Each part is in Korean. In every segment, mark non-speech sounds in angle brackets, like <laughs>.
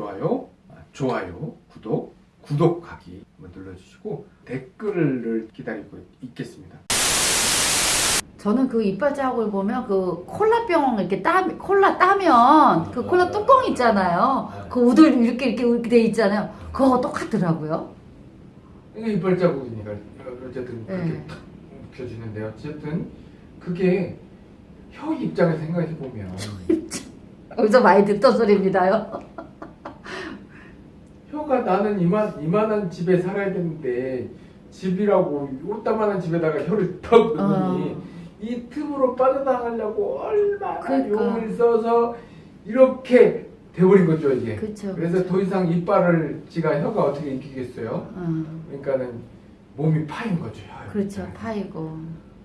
좋아요, 아, 좋아요, 구독, 구독하기 눌러주시고 댓글을 기다리고 있겠습니다. 저는 그 이빨 자국을 보면 그 콜라병 이렇게 따 콜라 따면 그 콜라 뚜껑 있잖아요. 그 우들 이렇게 이렇게 이렇게 돼 있잖아요. 그거 똑같더라고요. 이게 이빨 자국이니까 어쨌든 그렇게 네. 탁 묵혀지는데 어쨌든 그게 혀 입장에서 생각해 보면 <laughs> 여기서 많이 듣던 소리입니다요. 혀가 나는 이만 이만한 집에 살아야 되는데 집이라고 요따만한 집에다가 혀를 턱 넣으니 어. 이 틈으로 빠져나가려고 얼마나 그러니까. 용을 써서 이렇게 돼버린 거죠 이게. 그렇죠. 그래서 더 이상 이빨을 지가 혀가 어떻게 이기겠어요? 어, 그러니까는 몸이 파인 거죠. 혀. 그렇죠. 파이고.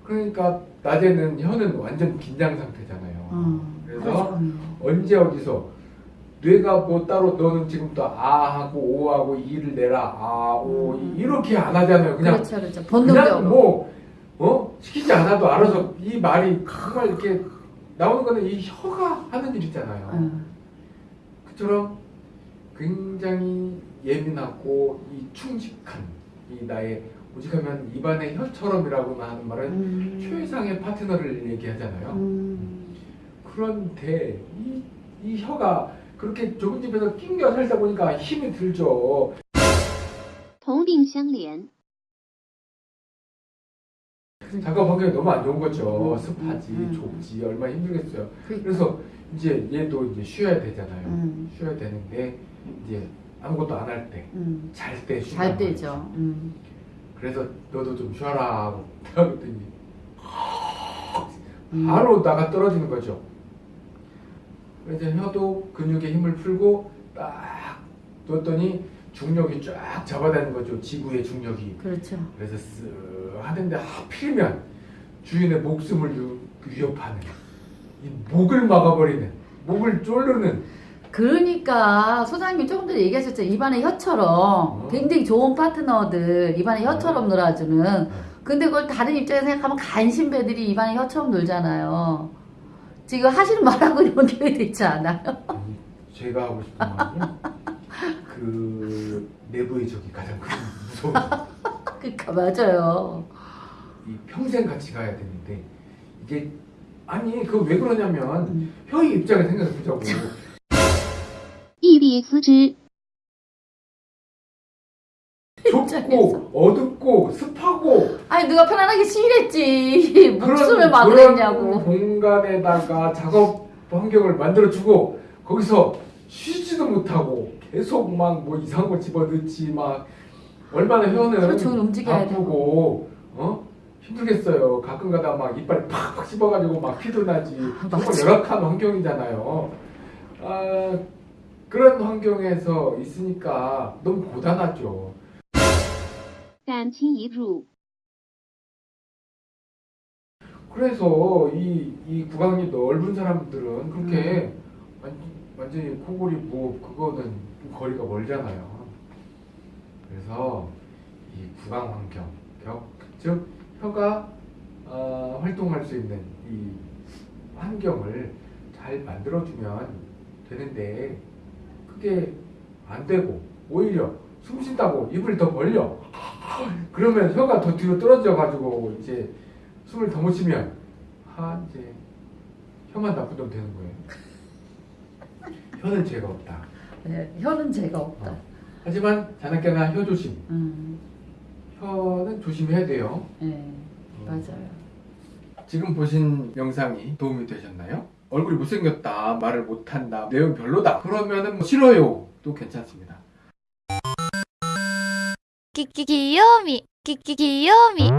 그러니까 낮에는 혀는 완전 긴장 상태잖아요. 어, 그래서 종일. 언제 어디서 뇌가 뭐 따로 너는 지금부터 아 하고 오 하고 이를 내라 아오 음. 이렇게 안 하잖아요. 그냥 그렇죠, 그렇죠. 그냥 본능적으로. 뭐 어? 시키지 않아도 알아서 이 말이 정말 이렇게 나오는 거는 이 혀가 하는 일이잖아요. 어, 그처럼 굉장히 예민하고 이 충직한 이 나의 오직하면 입안의 혀처럼이라고 하는 말은 음, 최상의 파트너를 얘기하잖아요. 음, 그런데 이, 이 혀가 그렇게 좁은 집에서 낑겨 살다 보니까 힘이 들죠. 同病相怜。 작업 환경이 너무 안 좋은 거죠. 음, 습하지, 음, 음. 좁지, 얼마나 힘들겠어요. 그러니까. 그래서 이제 얘도 이제 쉬어야 되잖아요. 음, 쉬어야 되는데 이제 아무것도 안 할 때, 음. 잘 때 쉬는 잘 거예요. 되죠. 음. 그래서 너도 좀 쉬어라 하고 <laughs> 그랬더니 음. 바로 나가 떨어지는 거죠. 그래서 혀도 근육에 힘을 풀고 딱 뒀더니 중력이 쫙 잡아다니는 거죠. 지구의 중력이. 그렇죠. 그래서 쓱 하는데 하필이면 주인의 목숨을 유- 위협하는 이 목을 막아버리는 목을 쫄르는 그러니까 소장님이 조금 전에 얘기하셨죠. 입안의 혀처럼 어. 굉장히 좋은 파트너들 입안의 혀처럼 놀아주는 근데 그걸 다른 입장에서 생각하면 간신배들이 입안에 혀처럼 놀잖아요. 지금 하시는 말하고 이런 교회도 있지 않아요? 제가 하고 싶은 말은 그 내부의 적이 가장 무서워. <laughs> 그러니까 맞아요. 이 평생 같이 가야 되는데 이게 아니 그왜 그러냐면 음. 형이 입장에 생각해 보자고. EBXG 좁고 어둡고 습하고 아니 누가 편안하게 시일했지 그런 막으랬냐고. 공간에다가 작업 환경을 만들어주고 거기서 쉬지도 못하고 계속 막 뭐 이상한 거 집어넣지 막 얼마나 혀는 그렇죠, 움직여야 되고. 아프고 어 힘들겠어요. 가끔 가다 막 이빨 팍팍 씹어가지고 막 피도 나지. 정말 맞아. 열악한 환경이잖아요. 아, 그런 환경에서 있으니까 너무 고단하죠. 感情移入。 그래서 이, 이 구강이 넓은 사람들은 그렇게 완, 완전히 코골이 뭐 그거는 좀 거리가 멀잖아요. 그래서 이 구강 환경, 격, 즉 혀가 어, 활동할 수 있는 이 환경을 잘 만들어주면 되는데 그게 안 되고 오히려 숨 쉰다고 입을 더 벌려 <laughs> 그러면 혀가 더 뒤로 떨어져 가지고 이제 숨을 더 못 쉬면 하 이제 혀만 나쁜 놈 되는 거예요. <laughs> 혀는 죄가 없다. 네, 혀는 죄가 없다. 어. 하지만 자나깨나 혀 조심. 음. 혀는 조심해야 돼요. 네, 어. 맞아요. 지금 보신 영상이 도움이 되셨나요? 얼굴이 못생겼다, 말을 못한다, 내용 별로다 그러면은 뭐 싫어요 또 괜찮습니다. 끼끼 귀요미 끼끼 귀요미